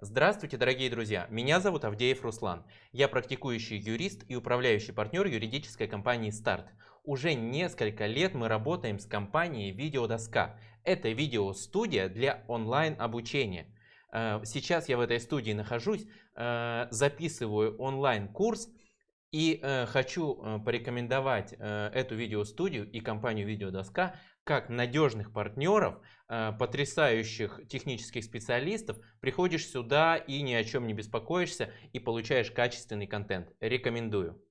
Здравствуйте, дорогие друзья! Меня зовут Авдеев Руслан. Я практикующий юрист и управляющий партнер юридической компании «Старт». Уже несколько лет мы работаем с компанией «Видеодоска». Это видеостудия для онлайн-обучения. Э, сейчас я в этой студии нахожусь, э, записываю онлайн-курс и э, хочу э, порекомендовать э, эту видеостудию и компанию Видеодоска как надежных партнеров, потрясающих технических специалистов. Приходишь сюда и ни о чем не беспокоишься и получаешь качественный контент. Рекомендую.